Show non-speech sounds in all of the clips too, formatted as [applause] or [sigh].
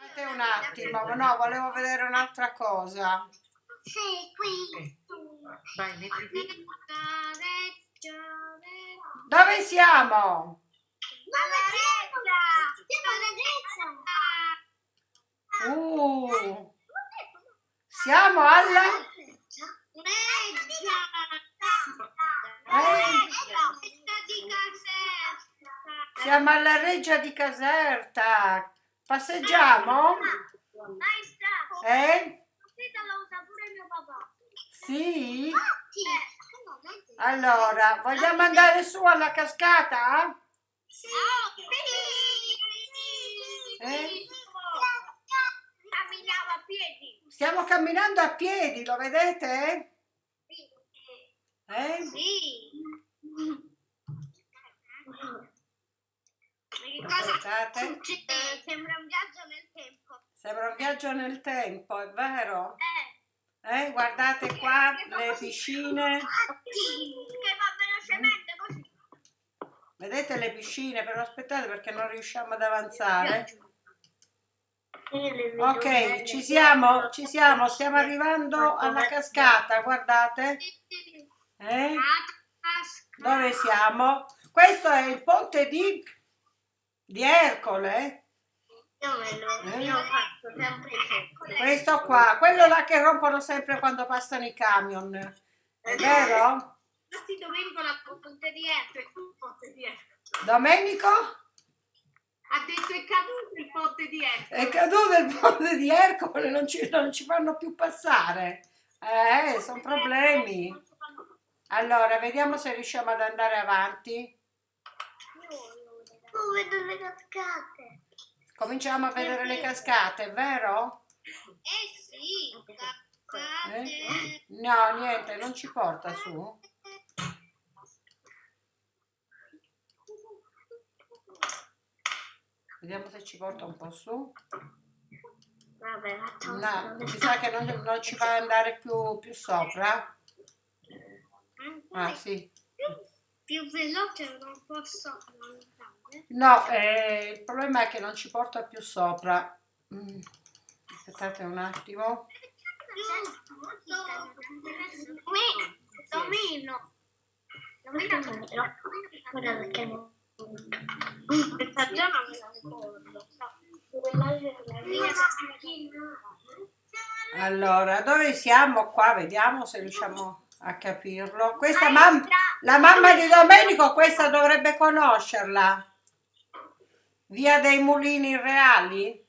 Aspettate un attimo, no, volevo vedere un'altra cosa. Sì, qui. Vai. Dove siamo? Alla destra. Siamo alla destra. Uh, siamo alla... Siamo alla Reggia di Caserta. Passeggiamo? Maestra, Eh? questa la usa pure mio papà. Sì? Sì. Allora, vogliamo andare su alla cascata? Sì. Eh? Camminava a piedi. Stiamo camminando a piedi, lo vedete? Eh? Sì. Che cosa succede? Sembra un viaggio nel tempo. Sembra un viaggio nel tempo, è vero? Eh. Eh, guardate qua le piscine. Che va velocemente così. Vedete le piscine? Però aspettate perché non riusciamo ad avanzare. Ok, ci siamo, ci siamo, stiamo arrivando alla cascata, guardate. Eh? Dove siamo? Questo è il ponte di, di Ercole. Io ho fatto sempre sempre. Questo qua, quello là che rompono sempre quando passano i camion. È vero? Infatti Domenico l'ha ponte di Ercole. Ponte di Ercole. Domenico? Ha detto è caduto il ponte di Ercole. È caduto il ponte di Ercole, non ci, non ci fanno più passare. Eh, sono problemi. Allora, vediamo se riusciamo ad andare avanti. Oh, vedo le cascate. Cominciamo a vedere le cascate, vero? Eh sì, Eh? No, niente, non ci porta su. Vediamo se ci porta un po' su. Vabbè, No, mi sa che non, non ci fa andare più, più sopra. Ah, sì. più veloce non posso. No, eh, il problema è che non ci porta più sopra. Mm, Aspettate un attimo. Domino. Domino. Guarda perché questa già non me la ricordo. Allora, dove siamo qua? Vediamo se riusciamo a capirlo. Questa mamma, la mamma di Domenico, questa dovrebbe conoscerla. Via dei Mulini Reali?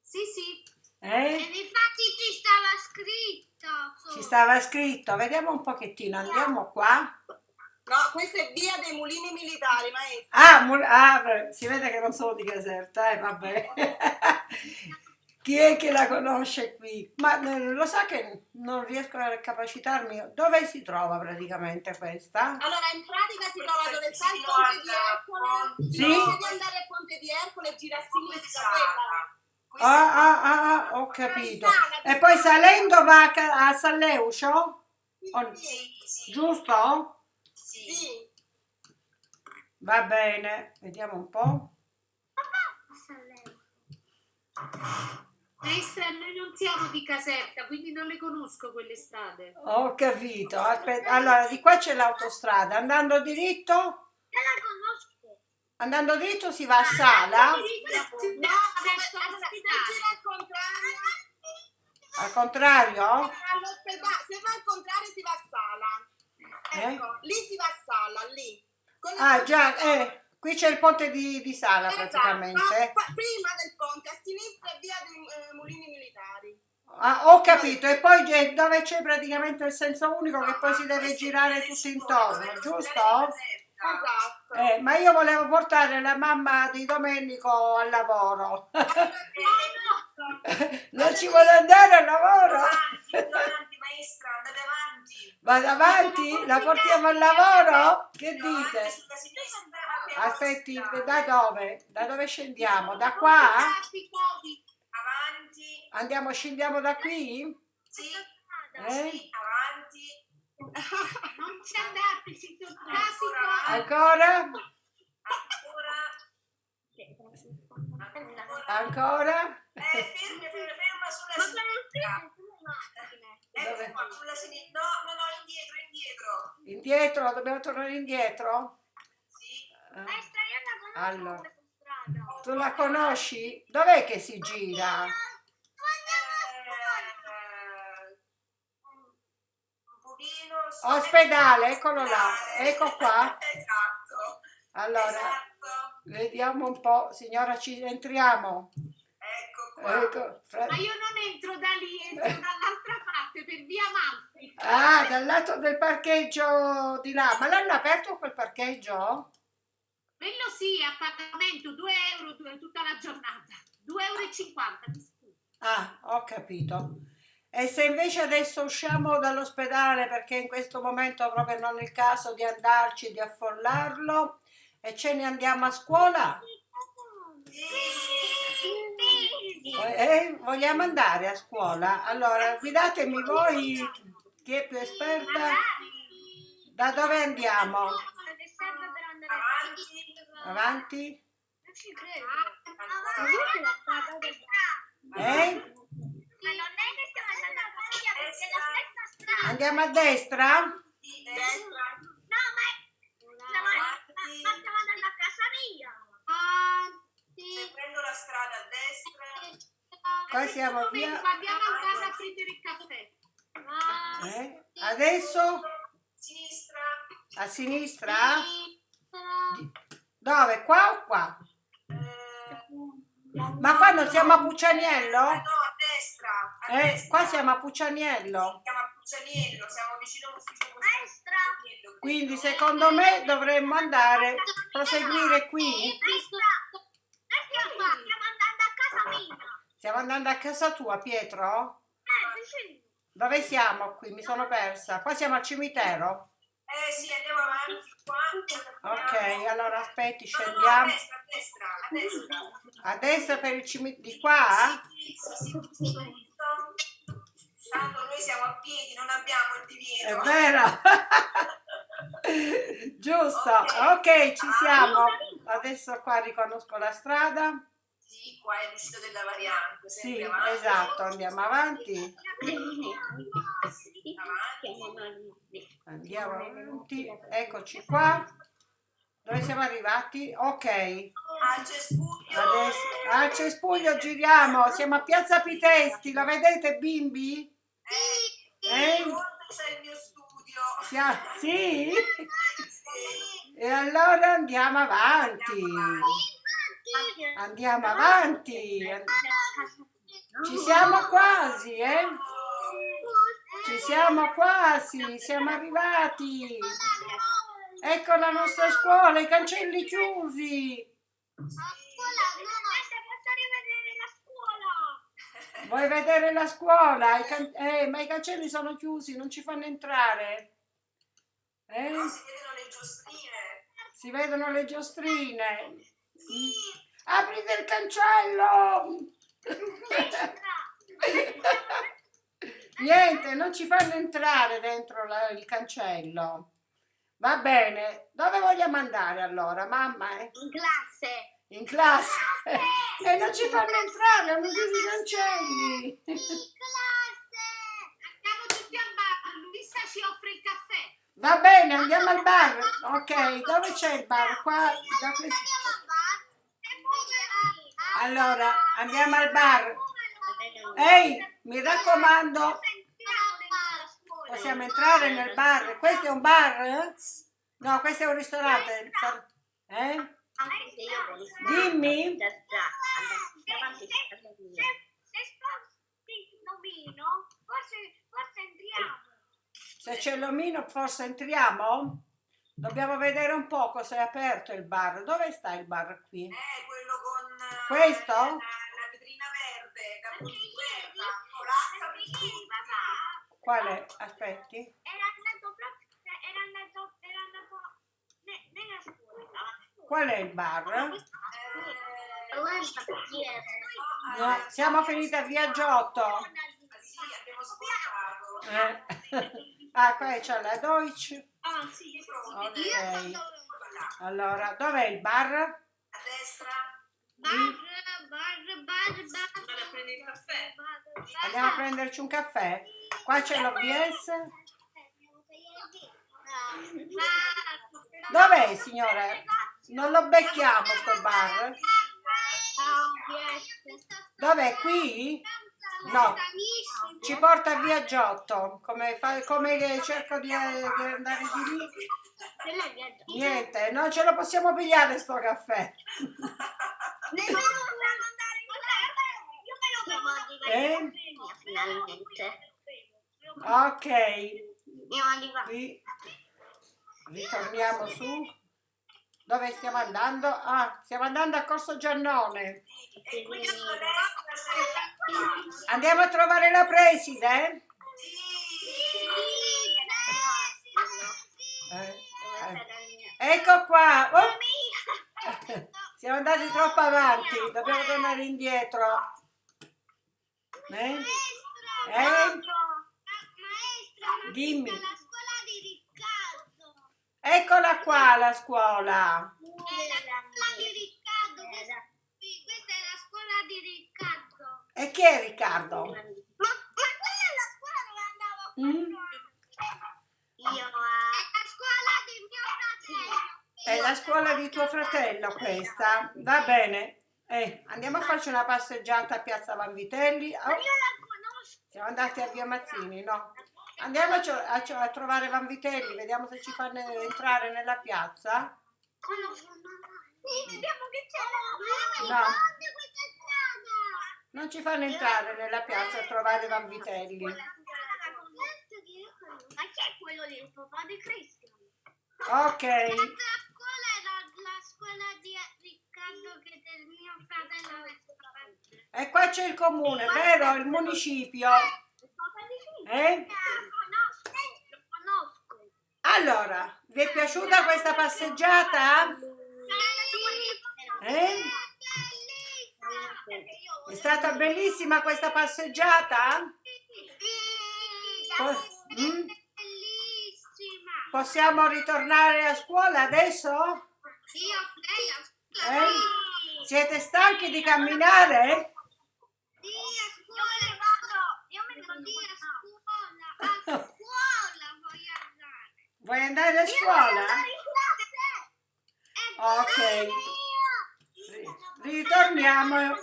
Sì, sì. Eh? infatti ci stava scritto. Ci stava scritto. Vediamo un pochettino, andiamo qua. No, questa è via dei mulini militari, maestro. Ah, Mul- ah, si vede che non sono di Caserta, eh, vabbè. [laughs] [laughs] Chi è che la conosce qui? Ma eh, lo sa che non riesco a capacitarmi. Dove si trova praticamente questa? Allora, in pratica si trova dove sta il ponte di Ercole. Sì? Invece di andare al ponte di Ercole, gira a sinistra quella. Ah, ah, ah, ah, ho capito. E poi salendo va a, San Leucio? O- Giusto? Sì. Va bene, vediamo un po'. Maestra, noi non siamo di Caserta, quindi non le conosco quelle strade. Ho capito. Aspetta, Allora, di qua c'è l'autostrada. Andando diritto, Io la conosco. andando dritto si va a Sala. No, adesso se gira al contrario, Al contrario? all'ospedale, se va al contrario si va a sala. Eh? Ecco, lì si va a sala, lì. Ah, già, eh, qui c'è il ponte di, di Sala Esatto, praticamente. qua- prima del ponte, a sinistra via dei eh, mulini militari. Ah, ho capito. E poi c'è- dove c'è praticamente il senso unico che poi si deve girare tutto intorno, giusto? Esatto. Eh, ma io volevo portare la mamma di Domenico al lavoro. [laughs] non ci vuole andare al lavoro? avanti, maestra, andate avanti. Vado avanti? La portiamo al lavoro? Che dite? sulla sinistra, Aspetti, da dove? Da dove scendiamo? Da qua? Avanti, Andiamo, scendiamo da qui? sì, Eh? sì, avanti. [laughs] Non ci andate, ci sono casi Ancora? Ancora, ancora. Ancora? Ma sinistra. sono le macchine. Ecco Dove? qua, sulla sinistra. No, no, no, indietro, indietro. Indietro, dobbiamo tornare indietro? Sì. Eh, Maestra, io la conosco Allora. strada. Tu la conosci? Dov'è che si gira? Eh, Ospedale, eccolo là, ecco qua. [laughs] esatto. Allora, Esatto. vediamo un po', signora, ci entriamo. Ecco qua. Ecco, fra- Ma io non entro da lì, entro dall'altra parte, per via Malfi. Ah, dal lato del parcheggio di là. Ma l'hanno aperto quel parcheggio? Quello sì, a pagamento 2 euro tutta la giornata. 2,50 euro. Ah, ho capito. E se invece adesso usciamo dall'ospedale perché in questo momento proprio non è il caso di andarci, di affollarlo e ce ne andiamo a scuola? Eh, vogliamo andare a scuola? Allora, guidatemi voi, chi è più esperta? Da dove andiamo? Avanti. Eh? Andiamo a destra? Destra. No, ma stiamo, ma stiamo andando a casa mia. Se prendo la strada a destra. Qua siamo Momento, via. Abbiamo ancora a prendere il caffè. Eh? Adesso Sinistra. a sinistra? Dove? Qua o qua? Eh, Ma qua non siamo a Puccianiello? no, a destra. A Eh, destra. qua siamo a Puccianiello. Siamo a Puccianiello, siamo vicino all'ufficio postale. Quindi secondo me dovremmo andare, proseguire qui. Maestra, Stiamo andando a casa tua, Pietro? Eh, vicino. Dove siamo qui? Mi sono persa. Qua siamo al cimitero? Eh sì, andiamo avanti qua. Ok, allora aspetti, No, no, no, a scendiamo. destra, a destra, a destra. A destra per il cimitero. Di qua? Sì, sì, sì, sì. Tanto noi siamo a piedi, non abbiamo il È divieto. vero. [laughs] Giusto. Ok, ci siamo. Adesso qua riconosco la strada. Sì, qua è l'uscita della variante. Sì, avanti. esatto, andiamo avanti. Andiamo avanti. Eccoci qua. Dove siamo arrivati? Ok. Al cespuglio. Adesso al cespuglio giriamo. Siamo a Piazza Pitesti. Lo vedete, bimbi? Eh, Eh? C'è il mio studio. Sia-? [laughs] Sì. E allora andiamo avanti. Andiamo avanti. Ci siamo quasi, eh? Ci siamo quasi. Siamo arrivati. Ecco la nostra scuola, i cancelli chiusi. Vuoi vedere la scuola? I can- eh, ma i cancelli sono chiusi, non ci fanno entrare. Eh? Si vedono le giostrine. Aprite il cancello! [laughs] Niente, non ci fanno entrare dentro la- il cancello. Va bene, dove vogliamo andare allora, mamma? eh? In classe. In classe? [laughs] E non ci fanno entrare, hanno chiuso i cancelli. classe. Andiamo tutti al bar, Luisa ci offre il caffè. Va bene, andiamo al bar. Ok, dove c'è il bar? Qua, da questo- Allora, andiamo al bar. Ehi, mi raccomando, possiamo entrare nel bar. Questo è un bar? No, questo è un ristorante. Eh? Dimmi. Se c'è l'omino forse entriamo? Dobbiamo vedere un po' se è aperto il bar. Dove sta il bar qui? Eh, quello con eh, Questo? La, la vetrina verde, corazza Quale? Aspetti. era andato proprio, era andato, era andato ne- nella scuola. Qual è il bar? Eh, No, siamo finiti a via Giotto. sì, abbiamo. Eh. Ah, qua c'è la Deutsche. Ah, sì. Ok. Allora, dov'è il bar? Bar, bar, bar, bar. Vado a prendere il caffè. Andiamo a prenderci un caffè? Qua c'è l'OBS. Dov'è, signore? Non lo becchiamo sto bar. Dov'è? Qui? No. Ci porta via Giotto. Come, fa- come cerco di, di andare di lì? Niente, non ce lo possiamo pigliare sto caffè. [laughs] Finalmente. Ok, ri- ritorniamo su. Dove stiamo andando? Ah, stiamo andando a Corso Giannone. Andiamo a trovare la preside? Eh, eh. Ecco qua. Oh, siamo andati troppo avanti, dobbiamo tornare indietro. Eh? Eh? Dimmi. La scuola di Riccardo. Eccola qua la scuola. È la scuola di Riccardo. Questa, sì, questa è la scuola di Riccardo. E chi è Riccardo? Ma, ma quella è la scuola dove andavo Mm? io. È la scuola di mio fratello. È la scuola di tuo fratello questa. Va bene. Eh, andiamo a farci una passeggiata a Piazza Vanvitelli. Oh, Ma io la conosco. Siamo andati a Via Mazzini, no? Andiamo a, a a trovare Vanvitelli, vediamo se ci fanno entrare nella piazza. Vediamo che c'è. No. Questa strada. Non ci fanno entrare nella piazza a trovare Vanvitelli. Ma chi è quello lì? Il papà di Cristian? Ok, La la scuola di Riccardo che del mio fratello e qua c'è il comune, vero? Il municipio. Eh? Conosco, lo conosco. Allora, vi è piaciuta questa passeggiata? Eh? È stata bellissima questa passeggiata? Po- mm? Bellissima. Possiamo ritornare a scuola adesso? Io lei a scuola. Eh? Siete stanchi di camminare? Sì, a scuola vado. Io me ne vado a scuola. A scuola voglio andare. Vuoi andare a scuola? Ok. Ritorniamo,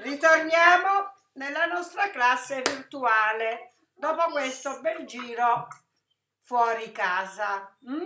ritorniamo nella nostra classe virtuale dopo questo bel giro fuori casa. mm?